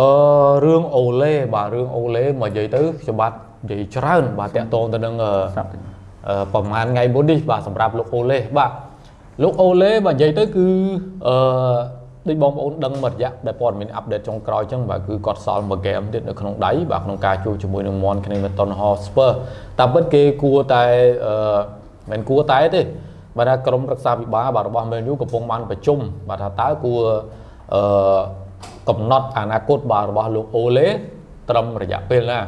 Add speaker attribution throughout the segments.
Speaker 1: អឺរឿងអូឡេបាទរឿងអូឡេមកនិយាយទៅខ្ញុំបាទនិយាយច្រើន បាទតាក់ទងទៅនឹងអឺប្រហែលថ្ងៃមុននេះបាទសម្រាប់លោកអូឡេបាទលោកអូឡេបាទនិយាយទៅគឺអឺដូចបងប្អូនដឹងមួយរយៈដែលព័ត៌មានអាប់ដេតចុងក្រោយអញ្ចឹងបាទគឺគាត់សល់មួយហ្គេមទៀតនៅក្នុងដៃបាទក្នុងការជួបជាមួយនឹង Mon Kennington Hotspur តាមពិតគេគួរតែអឺមិនគួរតែទេបាទថាក្រុមរក្សាវិបាលបាទរបស់ Man U កំពុងបានប្រជុំបាទថាតើគួរអឺ កំណត់អនាគតបាទរបស់លោកអូឡេត្រឹមរយៈពេលណា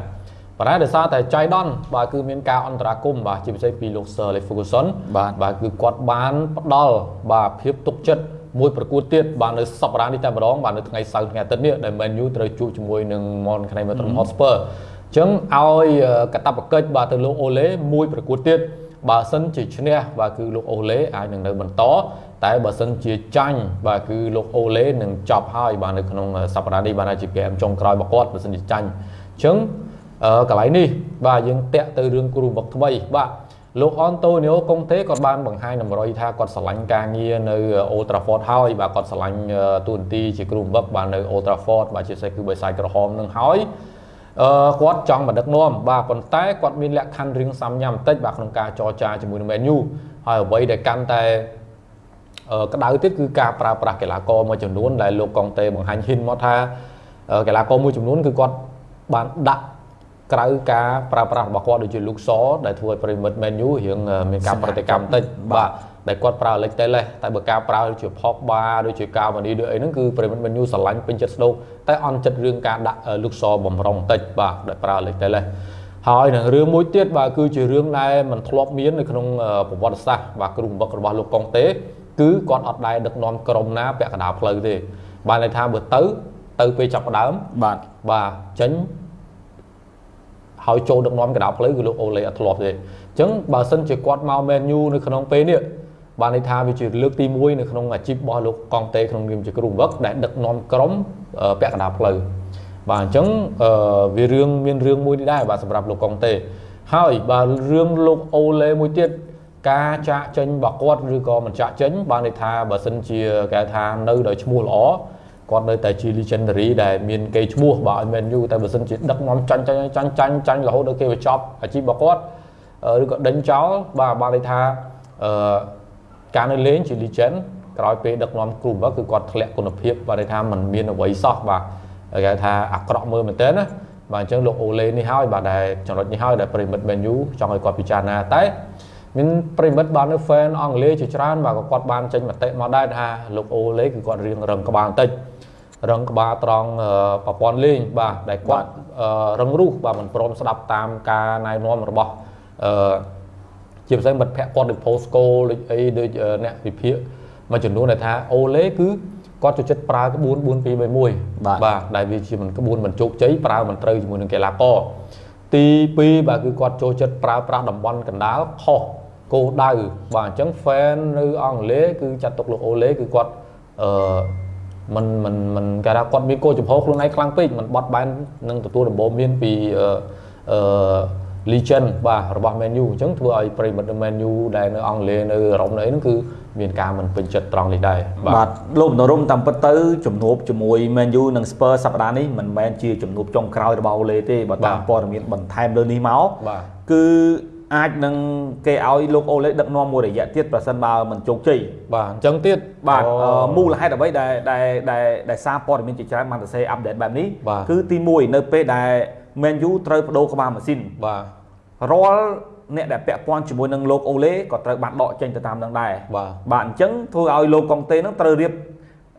Speaker 1: ប៉ុន្តែដោយសារតែចៃដនបាទគឺមានការអន្តរាគមបាទជាពិសេសពីលោក Sir Alex Ferguson បាទបាទគឺគាត់បានផ្ដល់បាទភាពទុកចិត្តមួយប្រកួតទៀតបាទនៅសប្តាហ៍នេះតែម្ដងបាទនៅថ្ងៃសៅរ៍ថ្ងៃអាទិត្យនេះដែល Man U ត្រូវជួបជាមួយនឹង Mon Kennington Hotspur អញ្ចឹងឲ្យកតបកិច្ចបាទទៅលោកអូឡេមួយប្រកួតទៀត បើសិនជាឈ្នះបាទគឺលោកអូឡេអាចនឹងនៅបន្តតែបើសិនជាចាញ់បាទគឺលោកអូឡេនឹងចប់ហើយបាទនៅក្នុងសប្តាហ៍នេះបាទជា game ចុងក្រោយរបស់គាត់បើសិនជាចាញ់អញ្ចឹងកន្លែងនេះបាទយើងតាក់ទៅរឿងគ្រូបុកថ្មីបាទលោកអនតូនីអូកុងតេគាត់បានបង្ហាញតម្រុយថាគាត់ស្រឡាញ់ការងារនៅអូត្រាហ្វតហើយបាទគាត់ស្រឡាញ់ទូនទីជាគ្រូបុកបាទនៅអូត្រាហ្វតបាទជាពិសេសគឺបិសាយក្រហមនឹងហើយ អឺគាត់ចង់មកដឹកនាំបាទប៉ុន្តែគាត់មានលក្ខខណ្ឌរៀងសាំញ៉ាំបន្តិចបាទក្នុងការចរចាជាមួយនឹង Man U ហើយអ្វីដែលកាន់តែក្តៅទៀតគឺការប្រើប្រាស់កីឡាករមួយចំនួនដែលលោកកុងតេបង្ហាញហ៊ីនមកថាកីឡាករមួយចំនួនគឺគាត់បានដាក់ក្រៅការប្រើប្រាស់របស់គាត់ដូចជាលូកសដែលធ្វើឲ្យប្រិមិត្ត Man U រៀងមានការប្រតិកម្មបន្តិចបាទ ដែលគាត់ប្រើលេខតេលេសតែបើការប្រើដូចជាផកបាដូចជាកាវ៉ានីដូចអីហ្នឹងគឺប្រិមិត្ត Man U ស្រឡាញ់ពេញចិត្តស្ដោកតែអន់ចិត្តរឿងការដាក់លូកសបំរុងបន្តិចបាទដែលប្រើលេខតេលេសហើយនឹងរឿងមួយទៀតបាទគឺជារឿងដែលមិនធ្លាប់មាននៅក្នុងប្រវត្តិសាស្ត្របាទគ្រូបង្វឹករបស់លោកកុងតេគឺគាត់អត់ដែរដឹកនាំក្រុមណាពាក់កណ្ដាលផ្លូវទេបានន័យថាបើទៅទៅពេលចាប់ដើមបាទបាទចេញហើយចូលដឹកនាំកណ្ដាលផ្លូវគឺលោកអូឡេអត់ធ្លាប់ទេអញ្ចឹងបើសិនជាគាត់មក Man U នៅក្នុងពេលនេះ បានន័យថាវាជាលើកទី1នៅក្នុងអាជីពរបស់លោកកងតេក្នុងនាមជាគ្រូបង្វឹកដែលដឹកនាំក្រុមពាក់កណ្ដាលផ្លូវបាទអញ្ចឹងវារឿងមានរឿងមួយនេះដែរបាទសម្រាប់លោកកងតេហើយបាទរឿងលោកអូឡេមួយទៀតការចាក់ចេញរបស់គាត់ឬក៏មិនចាក់ចេញបានន័យថាបើសិនជាគេថានៅដោយឈ្មោះល្អគាត់នៅតែជា legendary ដែលមានកេរ្តិ៍ឈ្មោះបើឲ្យ Man U តែបើសិនជាដឹកនាំចាញ់ចាញ់ចាញ់ចាញ់ចាញ់រហូតដល់គេបញ្ចប់អាជីពរបស់គាត់ឬក៏ដេញចោលបាទបានន័យថាអឺ ការនៅលេងជា legend ក្រោយពេលដឹកនាំគ្រូបើគឺគាត់ធ្លាក់គុណភាពបាទន័យថាมันមានអ្វីសោះបាទគេថាអាក្រក់មើលមែនទែនណាបាទអញ្ចឹងលោកអូឡេនេះហើយបាទដែលចំណុចនេះហើយដែលប្រិមិត្ត Man U ចង់ឲ្យគាត់ពិចារណាតែមានប្រិមិត្តបាននៅ fan អង់គ្លេសជាច្រើនបាទក៏គាត់បានចេញមតិមកដែរថាលោកអូឡេគឺគាត់រៀងរឹងក្បាលបន្តិចរឹងក្បាលត្រង់ប្រព័ន្ធលេងបាទដែលគាត់រឹងរូសបាទមិនព្រមស្ដាប់តាមការណែនាំរបស់អឺ ជាពិសេសមិត្តភ័ក្ដិគាត់ដូច Postco ដូចអីដូចអ្នកវិភាគមួយចំនួនដែលថាអូឡេគឺគាត់ចូលចិត្តប្រើក្បួន4 2 3 1បាទបាទដែលវាជាមិនក្បួនមិនជោគជ័យប្រើមិនត្រូវជាមួយនឹងកីឡាករទី2បាទគឺគាត់ចូលចិត្តប្រើប្រាស់តំបន់កណ្ដាលខុសគោលដៅបាទអញ្ចឹង fan នៅអង់គ្លេសគឺចាត់ទុកលោកអូឡេគឺគាត់អឺมันมันมันគេថាគាត់មានគោលចំហខ្លួនឯងខ្លាំងពេកมันបត់បែននឹងទទួលដំបូន្មានពីអឺ legend បាទរបស់ Man U អញ្ចឹងធ្វើឲ្យប្រិមិត្ត Man U ដែលនៅអង់គ្លេសនៅអឺរ៉ុបនៅអីហ្នឹងគឺមានការមិនពេញចិត្តត្រង់នេះដែរ
Speaker 2: បាទលោកនរមតាមពិតទៅជំនួបជាមួយ Man U និង Spurs សប្តាហ៍នេះមិនមែនជាជំនួបចុងក្រោយរបស់អូឡេទេបើតាមព័ត៌មានបន្ថែមលើនេះមកគឺអាចនឹងគេឲ្យលោកអូឡេដឹកនាំមួយរយៈទៀតប្រសិនបើមិនជោគជ័យ
Speaker 1: បាទអញ្ចឹងទៀត
Speaker 2: បាទមូលហេតុអ្វីដែលដែលដែលដែលសារព័ត៌មានជាច្រើនបានសរសេរអាប់ដេតបែបនេះគឺទី1នៅពេលដែល Man U ត្រូវបដូរក្បាលម៉ាស៊ីន
Speaker 1: បាទ
Speaker 2: រាល់អ្នកដែលពាក់ព័ន្ធជាមួយនឹងលោកអូឡេក៏ត្រូវបានដកចេញទៅតាមនឹងដែរ
Speaker 1: បាទ
Speaker 2: បាទអញ្ចឹងធ្វើឲ្យលោកកុងតេនឹងត្រូវរៀប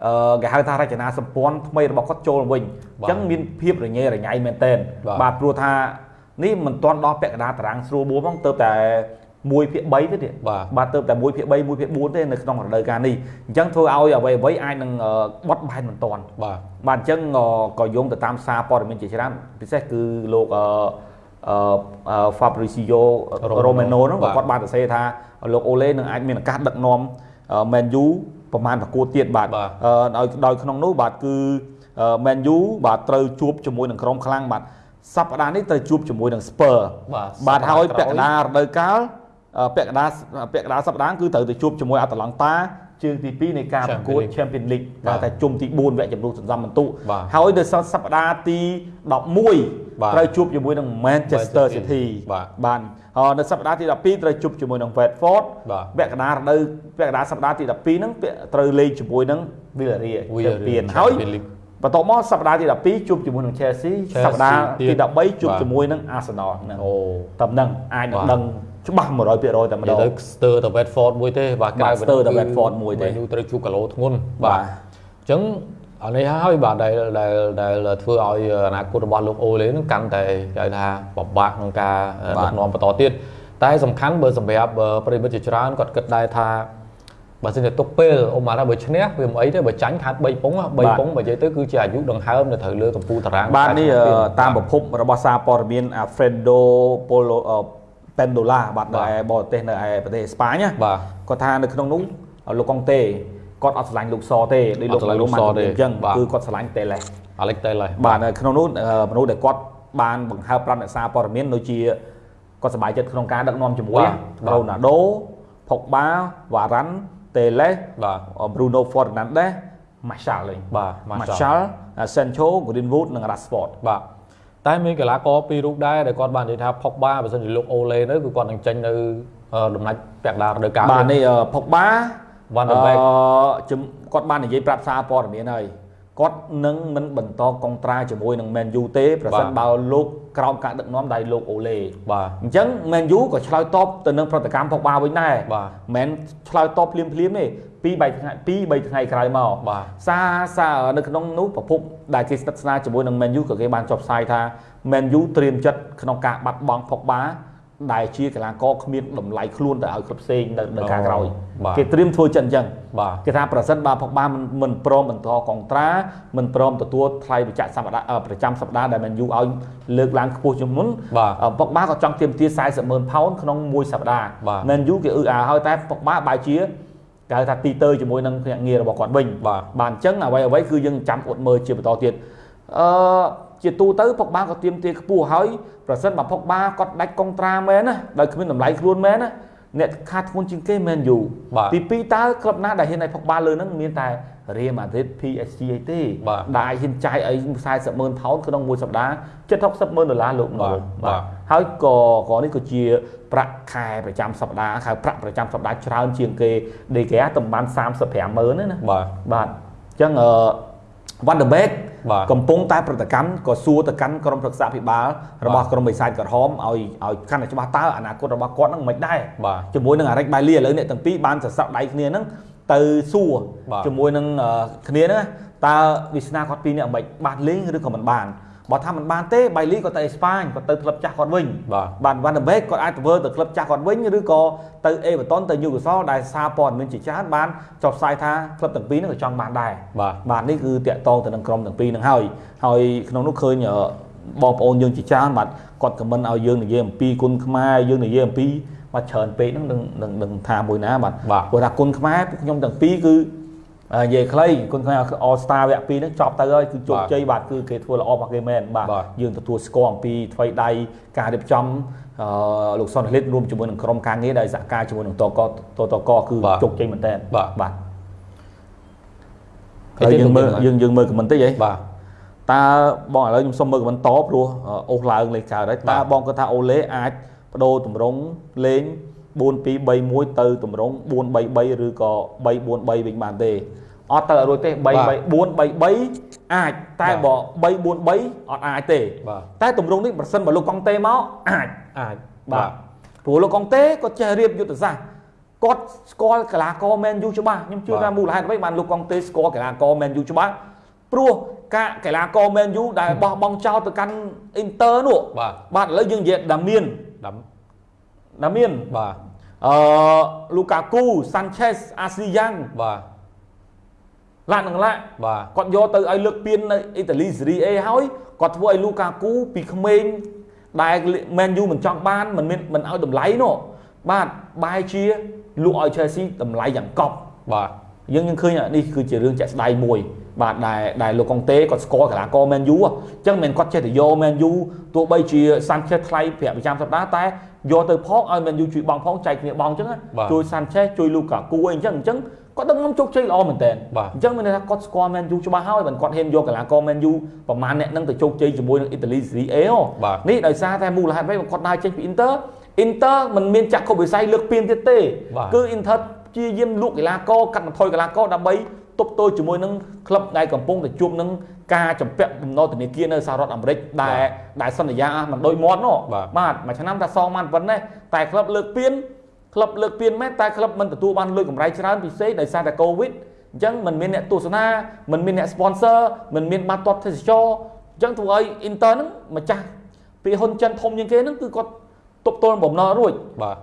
Speaker 2: អឺគេហៅថារចនាសម្ព័ន្ធថ្មីរបស់គាត់ចូលវិញអញ្ចឹងមានភាពរញ៉េរញ៉ៃមែនទែនបាទព្រោះថានេះមិនទាន់ដល់ពាក់កណ្ដាលតារាងស្រួលបួនផងទៅតែ 1ភាគ3ទេទៀតបាទទៅតែ1ភាគ3 1ភាគ4ទេនៅក្នុងរដូវកាលនេះអញ្ចឹងធ្វើឲ្យអ្វីអ្វីអាចនឹងបត់បែនមិនទាន់
Speaker 1: បាទ
Speaker 2: បាទអញ្ចឹងក៏យោងទៅតាមសារព័ត៌មានជាច្រើនពិសេសគឺលោកអឺអឺ Fabrizio Romano ហ្នឹងគាត់បានសរសេរថាលោកអូឡេនឹងអាចមានឱកាសដឹកនាំ Man U ប្រហែលប្រកួតទៀតបាទដោយដោយក្នុងនោះបាទគឺ Man U បាទត្រូវជួបជាមួយនឹងក្រុមខ្លាំងបាទសប្តាហ៍នេះត្រូវជួបជាមួយនឹង Spur បាទហើយពាក់កណ្ដាលរដូវកាល ពាក់កណ្ដាលពាក់កណ្ដាលសប្តាហ៍គឺត្រូវទៅជួបជាមួយ Atalanta ជើងទី2នៃការប្រកួត Champion League ដែលតែជុំទី4វគ្គជម្រុះសន្សំបន្ទុកហើយនៅសប្តាហ៍ទី11ត្រូវជួបជាមួយនឹង Manchester City បាទនៅសប្តាហ៍ទី12ត្រូវជួបជាមួយនឹង Watford វគ្គកណ្ដាលរដូវវគ្គកណ្ដាលសប្តាហ៍ទី12ហ្នឹងត្រូវលេងជាមួយនឹង Villarreal Champion ហើយបន្ទាប់មកសប្តាហ៍ទី12ជួបជាមួយនឹង Chelsea សប្តាហ៍ទី13ជួបជាមួយនឹង Arsenal ហ្នឹងអូតែហ្នឹងអាចនឹងដឹង ច្បាស់100%តែម្ដង
Speaker 1: ទៅស្ទើរតែ Watford មួយទេបាទ
Speaker 2: ក្រៅស្ទើរតែ Watford មួយទេ
Speaker 1: នោះត្រូវជួបកាឡូធ្ងន់បាទអញ្ចឹងអានេះហើយបាទដែលដែលដែលធ្វើឲ្យអនាគតរបស់លោកអូលេនឹងកាន់តែគេហៅថាពិបាកក្នុងការដឹកនាំបន្តទៀតតែសំខាន់បើសម្រាប់ប្រិមិត្តជាច្រើនគាត់គិតដែរថាបើសិនជាទុកពេលអូម៉ាថាបើឈ្នះវាមិនអីទេបើចាញ់ខាត់3ពង3ពងបើនិយាយទៅគឺជាអាយុដង្ហើមនៅត្រូវលើកម្ពុជាតារាង
Speaker 2: បាទនេះតាមប្រភពរបស់សារព័ត៌មាន Alfredo Polo Pendola បាទនៅឯបរទេសនៅឯប្រទេសអេស្ប៉ាញណាបាទគាត់ថានៅក្នុងនោះលោកកុងតេគាត់អត់ឆ្លាញ់លោកសទេដូចលោកលោកសទេអញ្ចឹងគឺគាត់ឆ្លាញ់តេលេស
Speaker 1: អាឡិចតេលេស
Speaker 2: បាទនៅក្នុងនោះមនុស្សដែលគាត់បានបង្ហើបប្រាប់អ្នកសារព័ត៌មានដូចជាគាត់សប្បាយចិត្តក្នុងការដឹកនាំជាមួយរ៉ូណាល់ដូផុកបាវ៉ារ៉ាន់តេលេសបាទ Bruno Fernandes Martial លេង
Speaker 1: បាទ
Speaker 2: Martial Sancho Greenwood និង Rashford
Speaker 1: បាទ តែមានកីឡាករពីររូបដែរដែលគាត់បាននិយាយថាផុកបាបើសិនជាលោកអូលេនៅគឺគាត់នឹងចេញនៅដំណាច់ពាក់ដារដូវកាល
Speaker 2: បាទនេះផុកបាវ៉ាន់ដឺបែកគាត់បាននិយាយប្រាប់សារព័ត៌មានហើយ គាត់នឹងមិនបន្តកុងត្រាជាមួយនឹង Man U ទេប្រសិនបើលោកក្រោមការដឹកនាំដៃលោកអូលេ
Speaker 1: បាទ
Speaker 2: អញ្ចឹង Man U ក៏ឆ្លើយតបទៅនឹងប្រតិកម្មផុកបាវិញដែរ
Speaker 1: បាទ
Speaker 2: មិនឆ្លើយតបភ្លាមភ្លាមទេពីរ3ថ្ងៃ2 3ថ្ងៃក្រោយមក
Speaker 1: បាទ
Speaker 2: សារសារនៅក្នុងនោះប្រភពដែលគេស្និទ្ធស្នាលជាមួយនឹង Man U ក៏គេបានចុះផ្សាយថា Man U ត្រៀមចិត្តក្នុងការបាត់បង់ផុកបា ដែលជាកីឡាករគ្មានតម្លៃខ្លួនទៅឲ្យក្លឹបផ្សេងនៅនៅការក្រោយគេត្រៀមធ្វើចិត្តអញ្ចឹងគេថាប្រសិនបើផុកបាមិនមិនព្រមបន្តកងត្រាមិនព្រមទទួលថ្លៃបញ្ចាក់សប្តាហ៍ប្រចាំសប្តាហ៍ដែលមែនយូឲ្យលើកឡើងខ្ពស់ជាងមុនផុកបាក៏ចង់ទាមទារ40ម៉ឺនផោនក្នុងមួយសប្តាហ៍មែនយូគេអឺអាហើយតែផុកបាបែរជាគេហៅថាទីទៅជាមួយនឹងភ្នាក់ងាររបស់គាត់វិញបាទអញ្ចឹងអ្វីអ្វីគឺយើងចាំអត់មើលជាបន្តទៀតអឺ ជាទូទៅផុកបាក៏ទៀមទាខ្ពស់ហើយប្រសិនបើផុកបាគាត់ដាច់កុងត្រាមែនណាដោយគ្មានតម្លៃខ្លួនមែនណាអ្នកខាតធ្ងន់ជាងគេមែនយូទី2តើក្លឹបណាដែលហ៊ានឲ្យផុកបាលើហ្នឹងមានតែ Real Madrid PSG ឯទេដែលហ៊ានចាយឲ្យ40ម៉ឺនផោនក្នុងមួយសប្តាហ៍7 60ម៉ឺនដុល្លារលោក
Speaker 1: បាទ
Speaker 2: ហើយក៏ក៏នេះក៏ជាប្រាក់ខែប្រចាំសប្តាហ៍ខែប្រាក់ប្រចាំសប្តាហ៍ច្រើនជាងគេដេកែតំបាន35ម៉ឺនណា
Speaker 1: បាទ
Speaker 2: បាទអញ្ចឹងអឺវ៉ាន់ដឺបេក កំពុងតែប្រតិកម្មក៏សួរទៅកាន់ក្រុមប្រឹក្សាភិបាលរបស់ក្រុមបិសាចក្រហមឲ្យឲ្យកាន់តែច្បាស់តើអនាគតរបស់គាត់នឹងមិនដែរជាមួយនឹងអារិចបៃលីឥឡូវអ្នកទាំងពីរបានសរស័កដៃគ្នាហ្នឹងទៅសួរជាមួយនឹងគ្នាហ្នឹងតើវាសនាគាត់ពីរនាក់មិនបានលេងឬក៏មិនបាន បើថាមិនបានទេបៃលីក៏ទៅអេស្ប៉ាញក៏ទៅក្លឹបចាស់គាត់វិញបាទវ៉ាន់ដឺបេកគាត់អាចធ្វើទៅក្លឹបចាស់គាត់វិញឬក៏ទៅអេវ៉ាតុនទៅញូកាសលដែលសារព័ត៌មានជាច្រើនបានចុះផ្សាយថាក្លឹបទាំងពីរហ្នឹងក៏ចង់បានដែរ
Speaker 1: បាទ
Speaker 2: បាទនេះគឺតាក់ទងទៅនឹងក្រុមទាំងពីរហ្នឹងហើយហើយក្នុងនោះឃើញបងប្អូនយើងជាច្រើនបាទគាត់ខមមិនឲ្យយើងនិយាយអំពីគុណខ្មែរយើងនិយាយអំពីបាទច្រើនពេកហ្នឹងនឹងនឹងថាមួយណាបាទព្រោះថាគុណខ្មែរពួកខ្ញុំទាំងពីរគឺ និយាយខ្លីគុណខ្មែរ All Star វគ្គ2ហ្នឹងចប់ទៅហើយគឺជោគជ័យបាទគឺគេធ្វើល្អរបស់គេមែនបាទយើងទទួលស្គាល់អំពីថ្វីដៃការរៀបចំអឺលោកសុនលិតរួមជាមួយនឹងក្រុមការងារដែលសហការជាមួយនឹងតកតតកគឺជោគជ័យមែនតើ
Speaker 1: បាទ
Speaker 2: បាទហើយយើងមើលយើងយើងមើលខមមិនតិចហី
Speaker 1: បាទ
Speaker 2: តើបងឥឡូវខ្ញុំសុំមើលខមមិនតព្រោះអូសឡើងលេខកើតហើយតើបងគាត់ថាអូលេអាចបដូរតម្រង់លេង 4231ទៅតម្រង់433ឬក៏343វិញបានទេអត់ទៅរួចទេ3 433អាចតែបើ343អត់អាចទេតែតម្រង់នេះប្រសិនបើលោកកុងតេមកអាច
Speaker 1: អាច
Speaker 2: បាទព្រោះលោកកុងតេគាត់ចេះរៀបយុទ្ធសាស្ត្រគាត់ស្គាល់កីឡាករមែនយូច្បាស់ខ្ញុំជឿថាមូលហេតុអ្វីបានលោកកុងតេស្គាល់កីឡាករមែនយូច្បាស់ព្រោះការកីឡាករមែនយូដែលបោះបង់ចោលទៅកាន់អ៊ីនទ័រនោះ
Speaker 1: បាទ
Speaker 2: បាទឥឡូវយើងនិយាយដាមៀន ដាមៀន
Speaker 1: បាទ
Speaker 2: អឺលូកាគូសាន់ឆេសអាស៊ីយ៉ាង
Speaker 1: បាទ
Speaker 2: ឡាក់នឹងឡាក់
Speaker 1: បាទ
Speaker 2: គាត់យកទៅឲ្យលើកពាននៅអ៊ីតាលីសេរីអេហើយគាត់ធ្វើឲ្យលូកាគូពីក្មេងដែលមែនយូមិនចង់បានមិនមានមិនឲ្យតម្លៃនោះបាទបែរជាលក់ឲ្យ Chelsea តម្លៃយ៉ាងកប់
Speaker 1: បាទ
Speaker 2: យើងយើងឃើញនេះគឺជារឿងចាក់ស្ដាយមួយ បាទដែលដែលលោកកុងតេគាត់ស្គាល់កីឡាករ Man U អញ្ចឹងមិនគាត់ចេះតែយក Man U ទោះបីជា Sanchez ថ្លៃប្រាក់ប្រចាំសប្តាហ៍តែ យកទៅផងឲ្យ Man U ជួយបងផងចែកគ្នាបងអញ្ចឹងជួយ Sanchez ជួយ Lukaku អីអញ្ចឹងអញ្ចឹងគាត់ដឹកនាំជោគជ័យល្អមែនតើអញ្ចឹងមានន័យថាគាត់ស្គាល់ Man U ច្បាស់ហើយបើគាត់ហ៊ានយកកីឡាករ Man U ប្រហែលអ្នកនឹងទៅជោគជ័យជាមួយនឹងអ៊ីតាលី Serie A នេះដោយសារតែមូលហេតុអ្វីគាត់ដើរចេញពី Inter Inter មិនមានចាក់ខុបវិស័យលើកពានទៀតទេគឺ Inter ព្យាយាមលក់កីឡាករកាត់បន្ថយកីឡាករដើម្បី ទប់ទល់ជាមួយនឹងក្លឹបដែលកំពុងតែជួបនឹងការចម្ពាក់បំណុលធនាគារនៅសហរដ្ឋអាមេរិកដែលដែលសន្យាមិនដូចមាត់នោះបាទមួយឆ្នាំតែសងបានប៉ុណ្ណេះតែក្លឹបលើកពានក្លឹបលើកពានមែនតែក្លឹបមិនទទួលបានលុយកម្រៃច្រើនពិសេសដោយសារតែកូវីដអញ្ចឹងមិនមានអ្នកទស្សនាមិនមានអ្នក sponsor មិនមានបាត់ទាត់ទេសចរអញ្ចឹងធ្វើឲ្យ Inter ហ្នឹងម្ចាស់ពីហ៊ុនចិនធំជាងគេហ្នឹងគឺគាត់ ទប់ទល់បំណុលរួច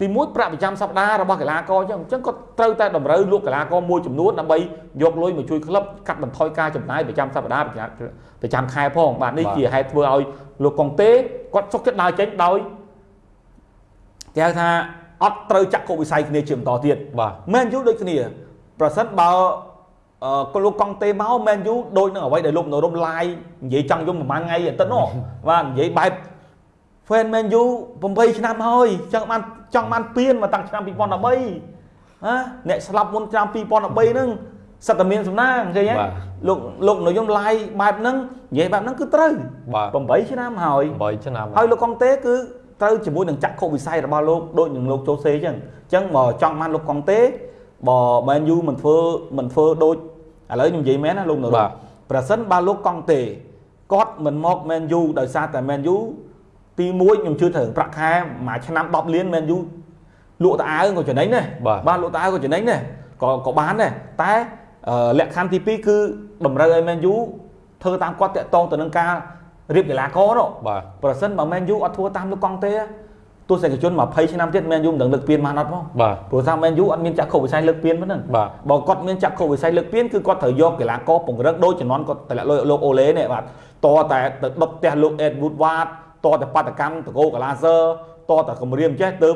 Speaker 2: ទីមួយប្រាក់ប្រចាំសប្តាហ៍របស់កីឡាករអញ្ចឹងអញ្ចឹងគាត់ត្រូវតែតម្រូវលក់កីឡាករមួយចំនួនដើម្បីយកលុយមកជួយក្លឹបកាត់បន្ថយការចំណាយប្រចាំសប្តាហ៍ប្រចាំខែផងបាទនេះជាហេតុធ្វើឲ្យលោកកុងតេគាត់សុខចិត្តដើរចេញដោយគេហៅថាអត់ត្រូវចាក់កុវិស័យគ្នាជាបន្តទៀត
Speaker 1: បាទ
Speaker 2: មែនយូដូចគ្នា ប្រសិនបើអឺលោកកុងតេមកមែនយូដូចនឹងអ្វីដែលលោកនរមឡាយនិយាយចង់យំប្រហែលថ្ងៃអាទិត្យនោះបាទនិយាយបែប fan Man U 8ឆ្នាំហើយចង់បានចង់បានពៀនមកតាំងឆ្នាំ2013ណាអ្នកស្លាប់មុនឆ្នាំ2013ហ្នឹងសិតតែមានសំណាងឃើញទេលោកលោកនយោបាយបែបហ្នឹងនិយាយបែបហ្នឹងគឺត្រូវ8ឆ្នាំហើយ
Speaker 1: 8ឆ្នាំ
Speaker 2: ហើយលោកកុងតេគឺត្រូវជាមួយនឹងចក្ខុវិស័យរបស់លោកដូចនឹងលោកជូសេអញ្ចឹងអញ្ចឹងមកចង់បានលោកកុងតេបើមែនយូមិនធ្វើមិនធ្វើដូចឥឡូវខ្ញុំនិយាយមែនណាលោកនរប្រសិនបើលោកកុងតេគាត់មិនមកមែនយូដោយសារតែមែនយូ ទី1ខ្ញុំជឿថាប្រាក់ខែមួយឆ្នាំ10លានមែនយូលក់តអាវក៏ចំណេញដែរបាទលក់តអាវក៏ចំណេញដែរក៏ក៏បានដែរតែលក្ខខណ្ឌទី2គឺតម្រូវឲ្យមែនយូធ្វើតាមគាត់តាក់ទងទៅនឹងការរៀបកីឡាករនោះ
Speaker 1: បាទ
Speaker 2: ប្រសិនបើមែនយូអត់ធ្វើតាមលោកកង់ទេទស្សនិកជន20ឆ្នាំទៀតមែនយូមិនដឹងលើកពានបានអត់ផង
Speaker 1: បាទ
Speaker 2: ព្រោះថាមែនយូអត់មានចក្ខុវិស័យលើកពានហ្នឹង
Speaker 1: បាទ
Speaker 2: បើគាត់មានចក្ខុវិស័យលើកពានគឺគាត់ត្រូវយកកីឡាករពង្រឹងដូចជំនាន់គាត់តម្លាក់លោកអូឡេនេះបាទតតែទៅដុតផ្ទះលោកអេតវូតវ៉ាត តតែបាតកម្មតកោកាឡាសើតតែគម្រាមចេះទៅ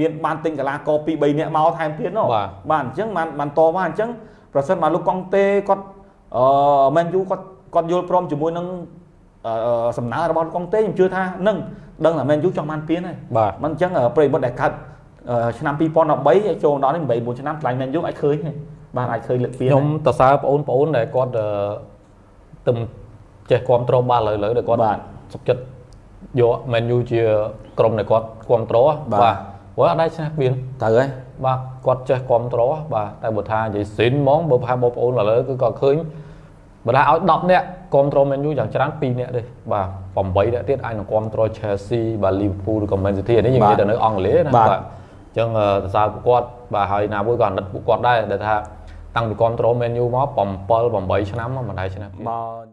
Speaker 2: មានបានទិញកីឡាករ2 3នាក់មកថែមទៀតនោះបាទអញ្ចឹងបានបានតមកអញ្ចឹងប្រសិនបើលោកកុងតេគាត់អឺមែនយូគាត់គាត់យល់ព្រមជាមួយនឹងសំណើរបស់លោកកុងតេខ្ញុំជឿថានឹងដឹងថាមែនយូចង់បានពៀនហើយ
Speaker 1: បាទ
Speaker 2: មិនអញ្ចឹងប្រិមិត្តដែលកើតឆ្នាំ2013ចូលដល់នេះ8 9ឆ្នាំថ្លៃមែនយូអាចឃើញបាទអាចឃើញលើកពៀន
Speaker 1: ខ្ញុំតសើបងប្អូនដែលគាត់ទៅចេះគ្រប់គ្រងបាល់ឥឡូវដែលគាត់សុខចិត្ត យក Man U ជាក្រុមដែលគាត់គ្រប់គ្រងបាទព្រោះអត់ដែរឈ្នះគ្មាន
Speaker 2: ទៅហើយ
Speaker 1: បាទគាត់ចេះគ្រប់គ្រងបាទតែបើថានិយាយស៊ីនហ្មងបើប្រហែលបងប្អូនឥឡូវគឺគាត់ឃើញបើថាឲ្យ10នាក់គ្រប់គ្រង Man U យ៉ាងច្រើន2នាក់ទេបាទ8នាក់ទៀតអាចនឹងគ្រប់គ្រង Chelsea បាទ Liverpool ឬក៏ Man City នេះយើងនិយាយទៅនៅអង់គ្លេសណាបាទអញ្ចឹងសរសើរពួកគាត់បាទហើយណាមួយក៏អាណិតពួកគាត់ដែរដែលថាតាំងពីគ្រប់គ្រង Man U មក7 8ឆ្នាំមកមិនដែរឆ្នាំ
Speaker 2: មក